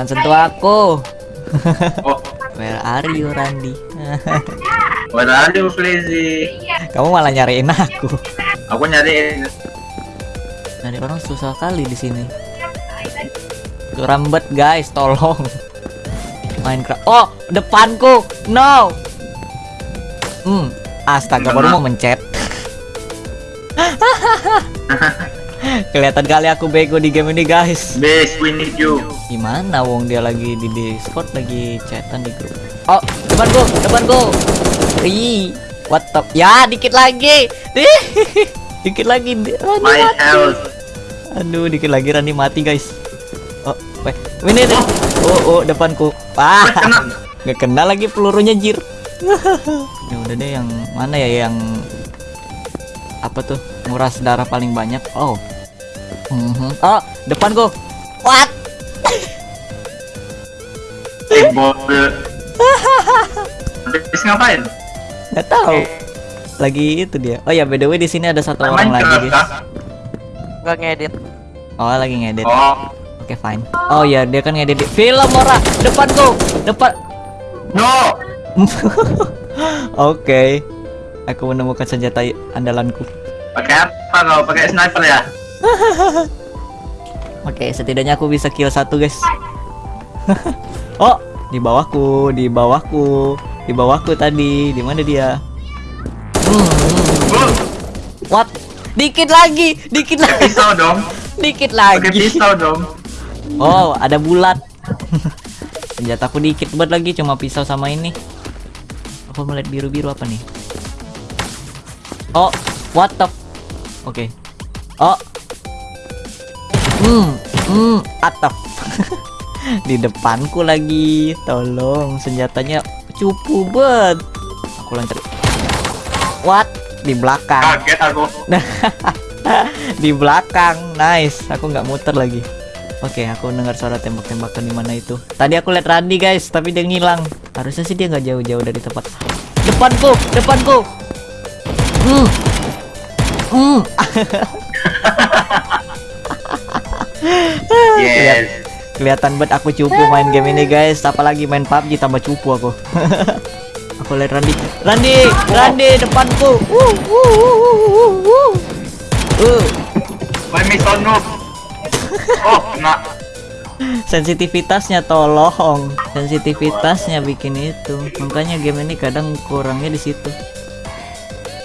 Jangan sentuh aku. Oh, Where are you, Randy? what are you, Flizzy? Kamu malah nyariin aku. Aku nyariin. Nyari orang susah kali di sini. Rambet guys, tolong. Minecraft. Oh, depanku. No. Hmm, astaga baru mau mencet. Kelihatan kali aku bego di game ini guys. We need you. Gimana wong dia lagi di Discord lagi chatan di grup. Oh, depanku, depanku. Ih, what the Ya, dikit lagi. dikit lagi. Rani My mati. health. Aduh, dikit lagi Rani mati, guys. Oh, weh. Ini nih. Oh, oh, depanku. Ah, nggak kena lagi pelurunya jir. ya udah deh yang mana ya yang apa tuh nguras darah paling banyak oh Mhm. oh depanku what Si bobel. Base ngapain? nggak tahu lagi itu dia oh ya by the way di sini ada satu orang lagi guys? Gak ngedit. oh lagi ngedit Oh, oke fine oh ya dia kan ngedit di- film ora depanku depan no. oke aku menemukan senjata andalanku Pakai apa kau? Pakai sniper ya? Oke, setidaknya aku bisa kill satu, guys. oh, di bawahku, di bawahku, di bawahku tadi. Di mana dia? What? Dikit lagi, dikit lagi, pisau dong. dikit Pakai lagi. pisau dong. Oh, ada bulat. Senjataku dikit banget lagi, cuma pisau sama ini. Aku melihat biru-biru apa nih? Oh, what the? Oke. Oh. Hmm, hmm, atap. Di depanku lagi. Tolong, senjatanya cupu banget. Aku lancar. What? Di belakang. Kaget aku. di belakang nice aku nggak muter lagi oke aku dengar suara tembak-tembakan di mana itu tadi aku lihat Randy guys tapi dia ngilang harusnya sih dia nggak jauh-jauh dari tempat depanku depanku hmm hmm Yes. kelihatan banget aku cupu main game ini guys. Apalagi main PUBG tambah cupu aku. Aku lihat Randy Randy Randy depanku! Uh, uh, uh, uh, noob. Oh, kena. sensitivitasnya tolong. Sensitivitasnya bikin itu. Makanya game ini kadang kurangnya di situ.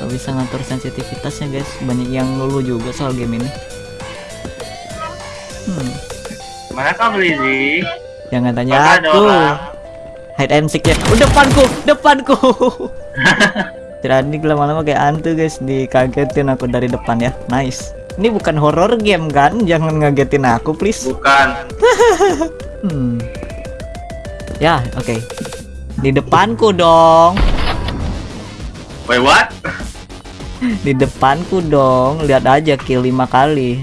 Gak bisa ngatur sensitivitasnya guys. Banyak yang lulu juga soal game ini hmm, Mana kau Lizzy? jangan tanya Mana aku hide and seek ya oh, depanku depanku Tirani lama-lama kayak hantu guys dikagetin aku dari depan ya nice ini bukan horror game kan jangan ngagetin aku please Bukan. Hmm. Ya, oke. Di depanku dong. Wait, what? Di depanku dong. Lihat aja kill lima kali.